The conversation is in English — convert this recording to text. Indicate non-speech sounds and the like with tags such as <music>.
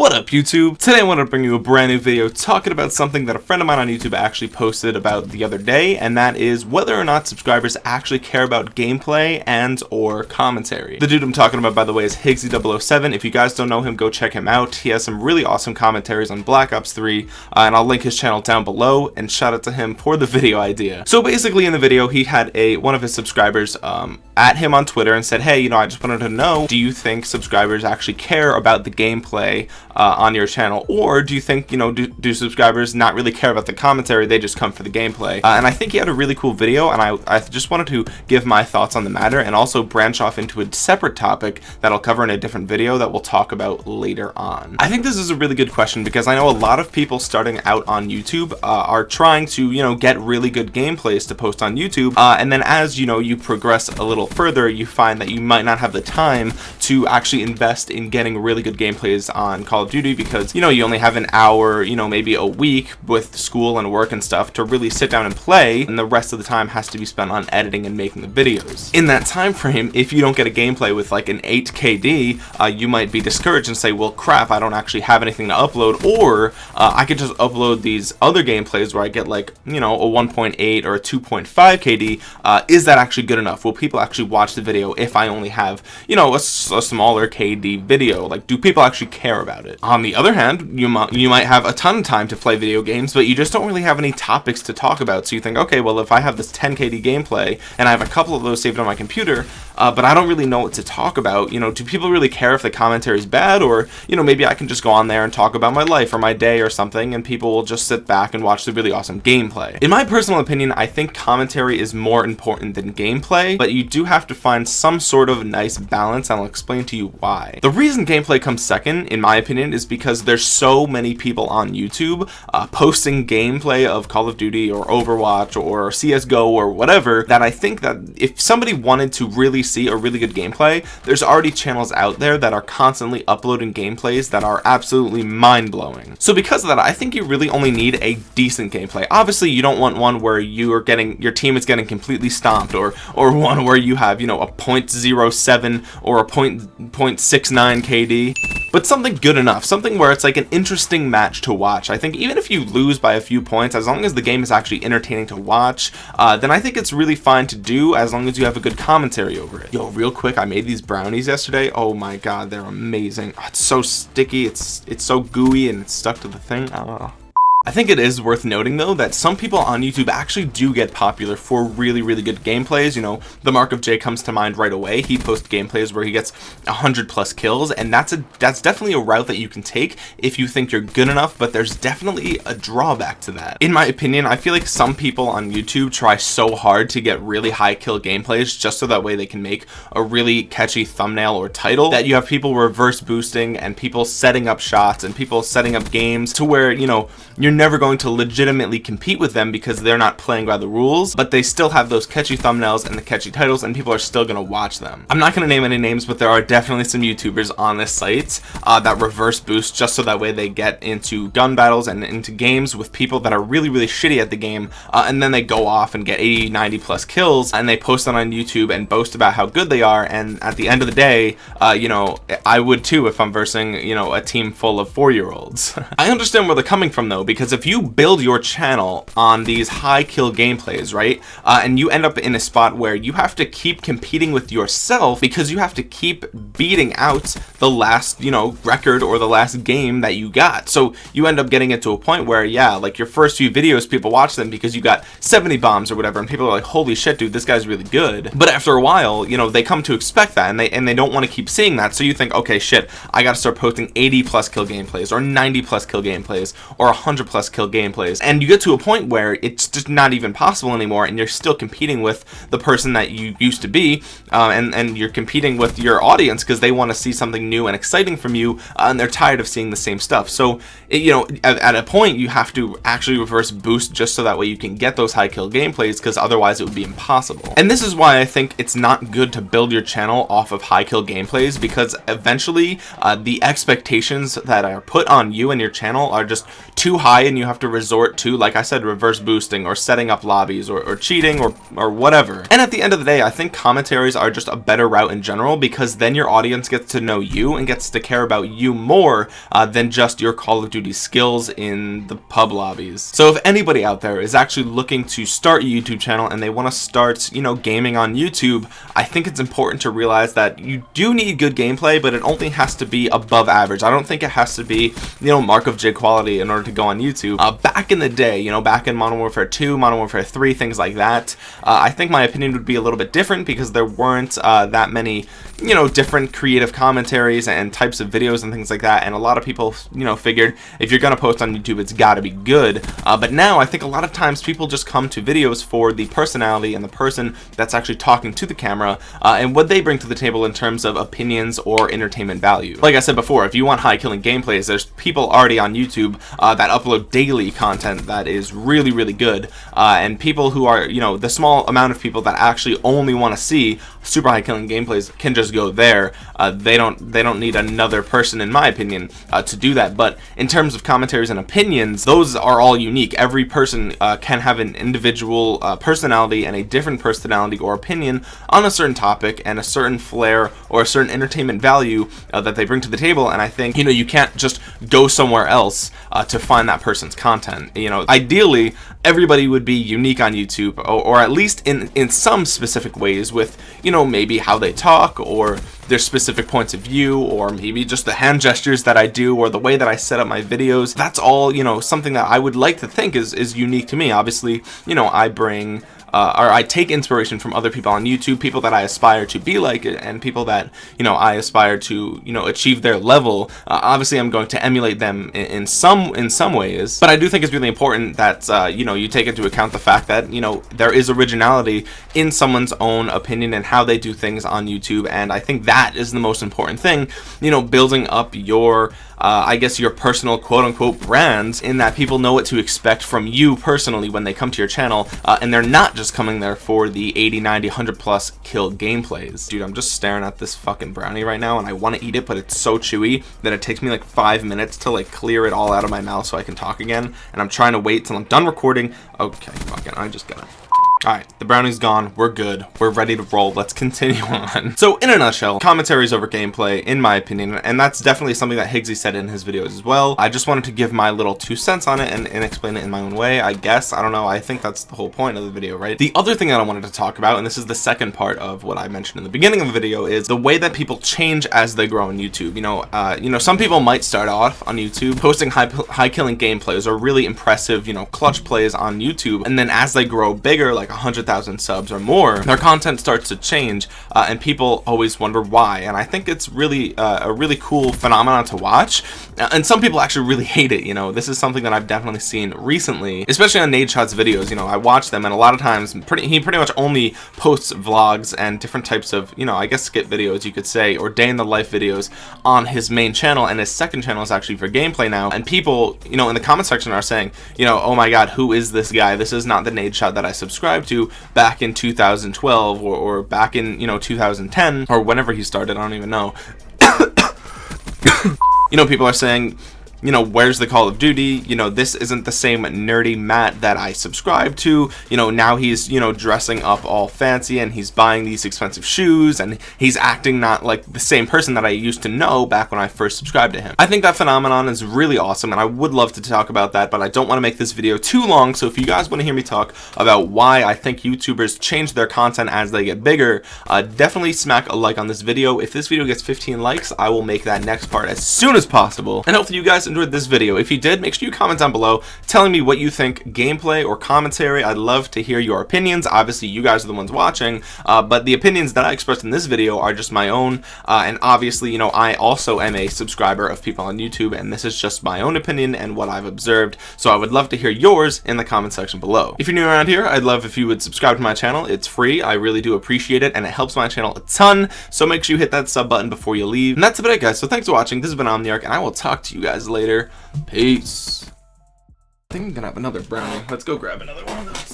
What up YouTube? Today I want to bring you a brand new video talking about something that a friend of mine on YouTube actually posted about the other day and that is whether or not subscribers actually care about gameplay and or commentary. The dude I'm talking about by the way is Higgsy007. If you guys don't know him go check him out. He has some really awesome commentaries on Black Ops 3 uh, and I'll link his channel down below and shout out to him for the <laughs> video idea. So basically in the video he had a one of his subscribers um, at him on Twitter and said hey you know I just wanted to know do you think subscribers actually care about the gameplay uh, on your channel or do you think you know do, do, subscribers not really care about the commentary they just come for the gameplay? Uh, and I think he had a really cool video and I, I just wanted to give my thoughts on the matter and also branch off into a separate topic that I'll cover in a different video that we'll talk about later on. I think this is a really good question because I know a lot of people starting out on YouTube uh, are trying to you know get really good gameplays to post on YouTube uh, and then as you know you progress a little further you find that you might not have the time to actually invest in getting really good gameplays on Call of Duty because you know you only have an hour you know maybe a week with school and work and stuff to really sit down and play and the rest of the time has to be spent on editing and making the videos. In that time frame if you don't get a gameplay with like an 8 KD uh, you might be discouraged and say well crap I don't actually have anything to upload or uh, I could just upload these other gameplays where I get like you know a 1.8 or a 2.5 KD uh, is that actually good enough? Will people actually watch the video if I only have you know a, a smaller KD video. Like do people actually care about it? On the other hand you might you might have a ton of time to play video games but you just don't really have any topics to talk about. So you think okay well if I have this 10 KD gameplay and I have a couple of those saved on my computer uh, but I don't really know what to talk about you know do people really care if the commentary is bad? Or you know maybe I can just go on there and talk about my life or my day or something and people will just sit back and watch the really awesome gameplay. In my personal opinion I think commentary is more important than gameplay but you do have to find some sort of nice balance and I'll explain to you why. The reason gameplay comes second in my opinion is because there's so many people on YouTube uh, posting gameplay of Call of Duty or Overwatch or CSGO or whatever that I think that if somebody wanted to really see a really good gameplay there's already channels out there that are constantly uploading gameplays that are absolutely mind-blowing. So because of that I think you really only need a decent gameplay. Obviously you don't want one where you are getting your team is getting completely stomped or or <laughs> one where you have you know a 0.07 or a 0.69 KD but something good enough something where it's like an interesting match to watch. I think even if you lose by a few points as long as the game is actually entertaining to watch uh, then I think it's really fine to do as long as you have a good commentary over it. Yo real quick I made these brownies yesterday. Oh my god they're amazing. Oh, it's so sticky it's it's so gooey and it's stuck to the thing. Oh. I think it is worth noting though that some people on YouTube actually do get popular for really really good gameplays. You know the MarkOfJ comes to mind right away. He posts gameplays where he gets 100 plus kills and that's a that's definitely a route that you can take if you think you're good enough but there's definitely a drawback to that. In my opinion I feel like some people on YouTube try so hard to get really high kill gameplays just so that way they can make a really catchy thumbnail or title that you have people reverse boosting and people setting up shots and people setting up games to where you know you're you're never going to legitimately compete with them because they're not playing by the rules but they still have those catchy thumbnails and the catchy titles and people are still going to watch them. I'm not going to name any names but there are definitely some YouTubers on this site uh, that reverse boost just so that way they get into gun battles and into games with people that are really really shitty at the game uh, and then they go off and get 80 90 plus kills and they post them on YouTube and boast about how good they are and at the end of the day uh, you know I would too if I'm versing you know a team full of four-year-olds. <laughs> I understand where they're coming from though because because if you build your channel on these high kill gameplays right uh, and you end up in a spot where you have to keep competing with yourself because you have to keep beating out the last you know record or the last game that you got. So you end up getting it to a point where yeah like your first few videos people watch them because you got 70 bombs or whatever and people are like holy shit dude this guy's really good. But after a while you know they come to expect that and they and they don't want to keep seeing that. So you think okay shit I gotta start posting 80 plus kill gameplays or 90 plus kill gameplays or 100 plus kill gameplays. And you get to a point where it's just not even possible anymore and you're still competing with the person that you used to be uh, and and you're competing with your audience because they want to see something new and exciting from you uh, and they're tired of seeing the same stuff. So it, you know at, at, a point you have to actually reverse boost just so that way you can get those high kill gameplays because otherwise it would be impossible. And this is why I think it's not good to build your channel off of high kill gameplays because eventually uh, the expectations that are put on you and your channel are just too high and you have to resort to like I said reverse boosting or setting up lobbies or, or cheating or or whatever. And at the end of the day I think commentaries are just a better route in general because then your audience gets to know you and gets to care about you more uh, than just your Call of Duty skills in the pub lobbies. So if anybody out there is actually looking to start a YouTube channel and they want to start you know gaming on YouTube I think it's important to realize that you do need good gameplay but it only has to be above average. I don't think it has to be you know MarkOfJ quality in order to go on YouTube uh, back in the day you know back in Modern Warfare 2 Modern Warfare 3 things like that uh, I think my opinion would be a little bit different because there weren't uh, that many you know different creative commentaries and types of videos and things like that and a lot of people you know figured if you're gonna post on YouTube it's got to be good. Uh, but now I think a lot of times people just come to videos for the personality and the person that's actually talking to the camera uh, and what they bring to the table in terms of opinions or entertainment value. Like I said before if you want high killing gameplays there's people already on YouTube uh, that upload daily content that is really really good. Uh, and people who are you know the small amount of people that actually only want to see super high killing gameplays can just go there. Uh, they don't they don't need another person in my opinion uh, to do that. But in terms of commentaries and opinions those are all unique. Every person uh, can have an individual uh, personality and a different personality or opinion on a certain topic and a certain flair or a certain entertainment value uh, that they bring to the table. And I think you know you can't just go somewhere else uh, to find that person's content. You know ideally everybody would be unique on YouTube or, or at least in in some specific ways with you know maybe how they talk or their specific points of view or maybe just the hand gestures that I do or the way that I set up my videos. That's all you know something that I would like to think is is unique to me. Obviously you know I bring uh, or I take inspiration from other people on YouTube, people that I aspire to be like, and people that you know I aspire to you know achieve their level. Uh, obviously, I'm going to emulate them in, in, some in some ways, but I do think it's really important that uh, you know you take into account the fact that you know there is originality in someone's own opinion and how they do things on YouTube, and I think that is the most important thing. You know, building up your uh, I guess your personal quote-unquote brand in that people know what to expect from you personally when they come to your channel uh, and they're not just coming there for the 80 90 100 plus kill gameplays. Dude I'm just staring at this fucking brownie right now and I want to eat it but it's so chewy that it takes me like five minutes to like clear it all out of my mouth so I can talk again and I'm trying to wait till I'm done recording. Okay fucking I just gotta all right, the brownie's gone. We're good. We're ready to roll. Let's continue <laughs> on. So in a nutshell, commentaries over gameplay, in my opinion, and that's definitely something that Higgsy said in his videos as well. I just wanted to give my little two cents on it and, and explain it in my own way, I guess. I don't know. I think that's the whole point of the video, right? The other thing that I wanted to talk about, and this is the second part of what I mentioned in the beginning of the video, is the way that people change as they grow on YouTube. You know, uh, you know, some people might start off on YouTube posting high, high killing gameplays or really impressive, you know, clutch plays on YouTube. And then as they grow bigger, like 100,000 subs or more, their content starts to change uh, and people always wonder why. And I think it's really uh, a really cool phenomenon to watch. Uh, and some people actually really <laughs> hate it. You know, this is something that I've definitely seen recently, especially on Nadeshot's videos. You know, I watch them and a lot of times pretty, he pretty much only posts vlogs and different types of, you know, I guess skip videos you could say, or day in the life videos on his main channel. And his second channel is actually for gameplay now. And people, you know, in the comment section are saying, you know, oh my God, who is this guy? This is not the Nadeshot that I subscribed to back in 2012 or, or back in you know 2010 or whenever he started I don't even know. <coughs> You know people are saying you know, where's the Call of Duty? You know, this isn't the same nerdy Matt that I subscribe to. You know, now he's, you know, dressing up all fancy and he's buying these expensive shoes and he's acting not like the same person that I used to know back when I first subscribed to him. I think that phenomenon is really awesome and I would love to talk about that, but I don't want to make this video too long. So if you guys want to hear me talk about why I think YouTubers change their content as they get bigger, uh, definitely smack a like on this video. If this video gets 15 likes, I will make that next part as soon as possible. And hopefully you guys enjoyed this video. If you did, make sure you comment down below telling me what you think gameplay or commentary. I'd love to hear your opinions. Obviously, you guys are the ones watching, uh, but the opinions that I expressed in this video are just my own. Uh, and obviously, you know, I also am a subscriber of people on YouTube, and this is just my own opinion and what I've observed. So I would love to hear yours in the comment section below. If you're new around here, I'd love if you would subscribe to my channel. It's free. I really do appreciate it, and it helps my channel a ton. So make sure you hit that sub button before you leave. And that's about it, guys. So thanks for watching. This has been Omniarch, and I will talk to you guys later. Peace. I think I'm gonna have another brownie. Let's go grab another one of those.